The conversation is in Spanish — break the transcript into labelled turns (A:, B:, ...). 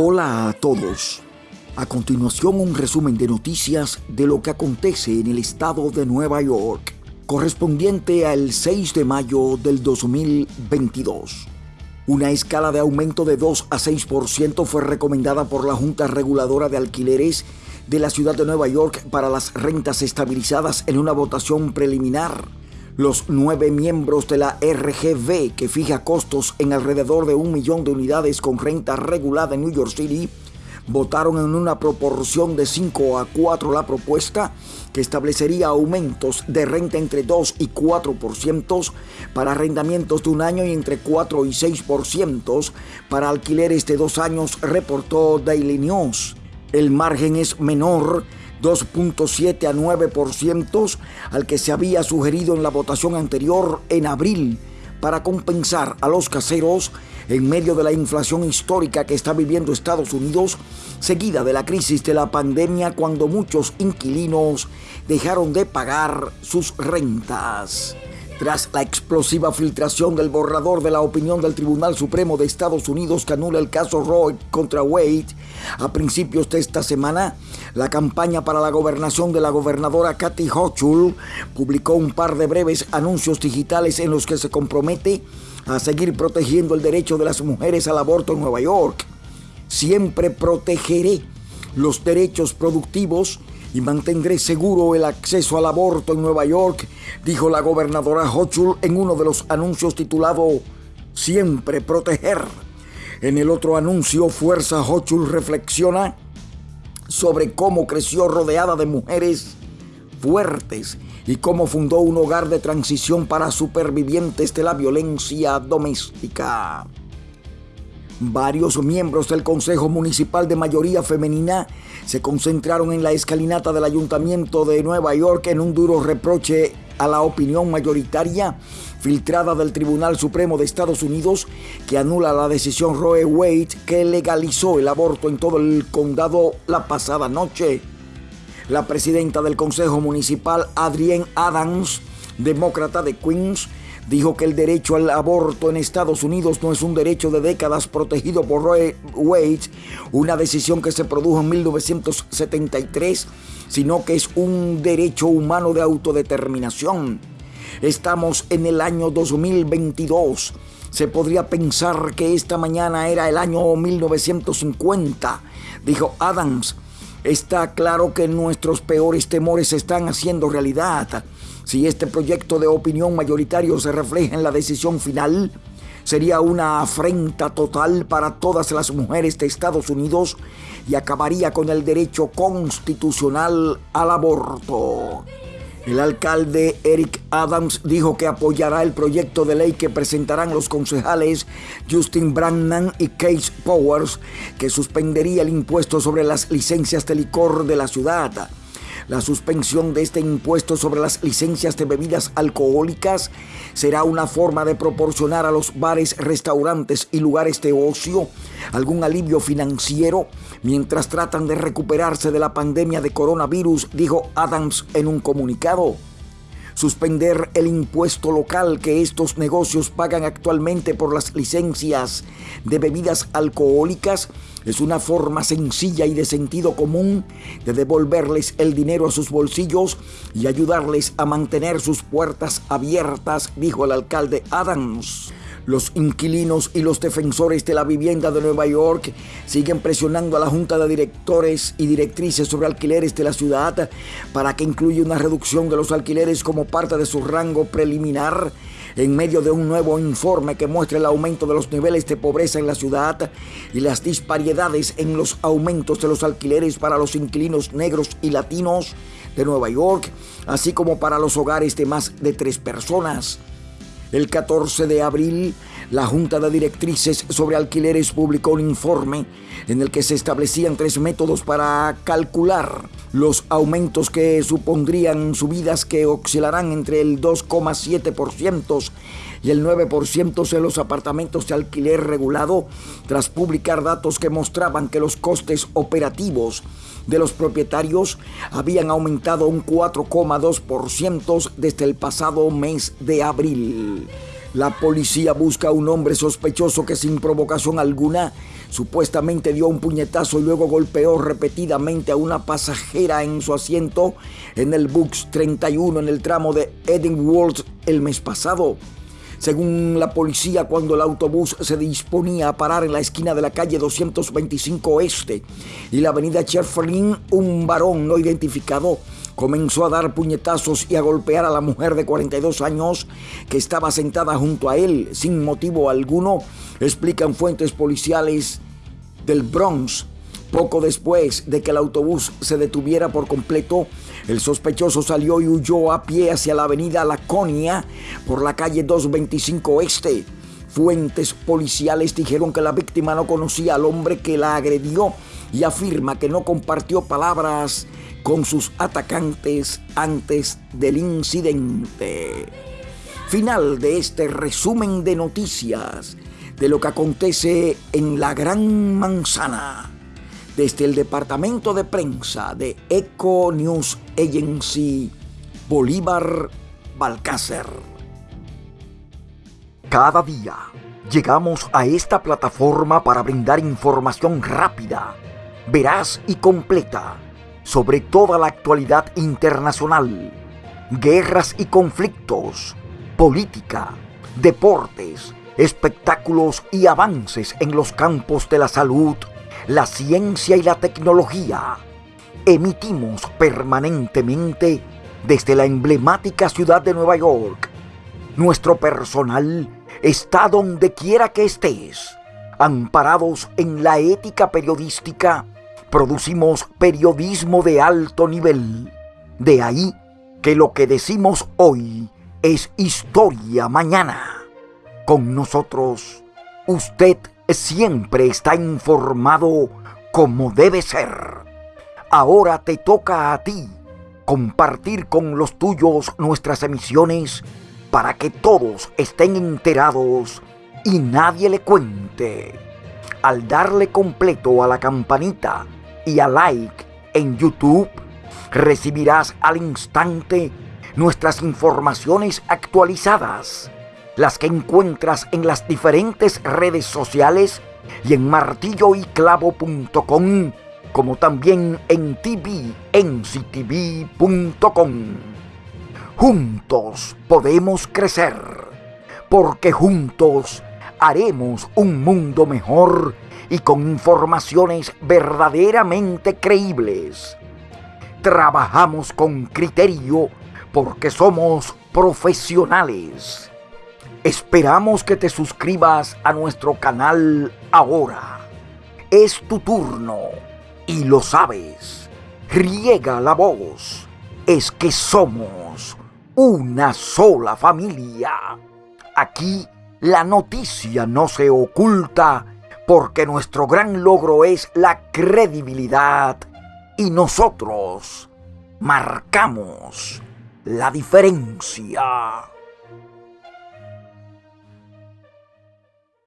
A: Hola a todos. A continuación un resumen de noticias de lo que acontece en el estado de Nueva York, correspondiente al 6 de mayo del 2022. Una escala de aumento de 2 a 6% fue recomendada por la Junta Reguladora de Alquileres de la ciudad de Nueva York para las rentas estabilizadas en una votación preliminar los nueve miembros de la RGB, que fija costos en alrededor de un millón de unidades con renta regulada en New York City, votaron en una proporción de 5 a 4 la propuesta que establecería aumentos de renta entre 2 y 4% para arrendamientos de un año y entre 4 y 6% para alquileres de dos años, reportó Daily News. El margen es menor 2.7 a 9% al que se había sugerido en la votación anterior en abril para compensar a los caseros en medio de la inflación histórica que está viviendo Estados Unidos, seguida de la crisis de la pandemia cuando muchos inquilinos dejaron de pagar sus rentas. Tras la explosiva filtración del borrador de la opinión del Tribunal Supremo de Estados Unidos que anula el caso Roe contra Wade, a principios de esta semana, la campaña para la gobernación de la gobernadora Kathy Hochul publicó un par de breves anuncios digitales en los que se compromete a seguir protegiendo el derecho de las mujeres al aborto en Nueva York. Siempre protegeré los derechos productivos y mantendré seguro el acceso al aborto en Nueva York, dijo la gobernadora Hochul en uno de los anuncios titulado Siempre proteger. En el otro anuncio, Fuerza Hochul reflexiona sobre cómo creció rodeada de mujeres fuertes y cómo fundó un hogar de transición para supervivientes de la violencia doméstica. Varios miembros del Consejo Municipal de mayoría femenina se concentraron en la escalinata del Ayuntamiento de Nueva York en un duro reproche a la opinión mayoritaria filtrada del Tribunal Supremo de Estados Unidos que anula la decisión Roe Wade que legalizó el aborto en todo el condado la pasada noche. La presidenta del Consejo Municipal, Adrienne Adams, demócrata de Queens, dijo que el derecho al aborto en Estados Unidos no es un derecho de décadas protegido por Roe Wade, una decisión que se produjo en 1973, sino que es un derecho humano de autodeterminación. Estamos en el año 2022. Se podría pensar que esta mañana era el año 1950, dijo Adams. Está claro que nuestros peores temores se están haciendo realidad. Si este proyecto de opinión mayoritario se refleja en la decisión final, sería una afrenta total para todas las mujeres de Estados Unidos y acabaría con el derecho constitucional al aborto. El alcalde Eric Adams dijo que apoyará el proyecto de ley que presentarán los concejales Justin Brannan y Case Powers, que suspendería el impuesto sobre las licencias de licor de la ciudad. La suspensión de este impuesto sobre las licencias de bebidas alcohólicas será una forma de proporcionar a los bares, restaurantes y lugares de ocio algún alivio financiero mientras tratan de recuperarse de la pandemia de coronavirus, dijo Adams en un comunicado suspender el impuesto local que estos negocios pagan actualmente por las licencias de bebidas alcohólicas es una forma sencilla y de sentido común de devolverles el dinero a sus bolsillos y ayudarles a mantener sus puertas abiertas, dijo el alcalde Adams. Los inquilinos y los defensores de la vivienda de Nueva York siguen presionando a la Junta de Directores y Directrices sobre alquileres de la ciudad para que incluya una reducción de los alquileres como parte de su rango preliminar en medio de un nuevo informe que muestra el aumento de los niveles de pobreza en la ciudad y las disparidades en los aumentos de los alquileres para los inquilinos negros y latinos de Nueva York, así como para los hogares de más de tres personas. El 14 de abril, la Junta de Directrices sobre Alquileres publicó un informe en el que se establecían tres métodos para calcular los aumentos que supondrían subidas que oscilarán entre el 2,7% y el 9% en los apartamentos de alquiler regulado, tras publicar datos que mostraban que los costes operativos de los propietarios habían aumentado un 4,2% desde el pasado mes de abril. La policía busca a un hombre sospechoso que sin provocación alguna supuestamente dio un puñetazo y luego golpeó repetidamente a una pasajera en su asiento en el Bux 31 en el tramo de Edinburgh el mes pasado. Según la policía, cuando el autobús se disponía a parar en la esquina de la calle 225 Oeste y la avenida Cherflin, un varón no identificado comenzó a dar puñetazos y a golpear a la mujer de 42 años que estaba sentada junto a él sin motivo alguno, explican fuentes policiales del Bronx. Poco después de que el autobús se detuviera por completo, el sospechoso salió y huyó a pie hacia la avenida Laconia por la calle 225 Este. Fuentes policiales dijeron que la víctima no conocía al hombre que la agredió y afirma que no compartió palabras con sus atacantes antes del incidente. Final de este resumen de noticias de lo que acontece en la Gran Manzana desde el departamento de prensa de Eco News Agency Bolívar Balcácer. Cada día llegamos a esta plataforma para brindar información rápida, veraz y completa sobre toda la actualidad internacional, guerras y conflictos, política, deportes, espectáculos y avances en los campos de la salud, la ciencia y la tecnología. Emitimos permanentemente desde la emblemática ciudad de Nueva York. Nuestro personal está donde quiera que estés, amparados en la ética periodística producimos periodismo de alto nivel. De ahí que lo que decimos hoy es historia mañana. Con nosotros, usted siempre está informado como debe ser. Ahora te toca a ti compartir con los tuyos nuestras emisiones para que todos estén enterados y nadie le cuente. Al darle completo a la campanita, y a like en YouTube, recibirás al instante nuestras informaciones actualizadas, las que encuentras en las diferentes redes sociales y en martilloyclavo.com, como también en tvnctv.com. Juntos podemos crecer, porque juntos haremos un mundo mejor y con informaciones verdaderamente creíbles. Trabajamos con criterio porque somos profesionales. Esperamos que te suscribas a nuestro canal ahora. Es tu turno y lo sabes. Riega la voz. Es que somos una sola familia. Aquí la noticia no se oculta porque nuestro gran logro es la credibilidad y nosotros marcamos la diferencia.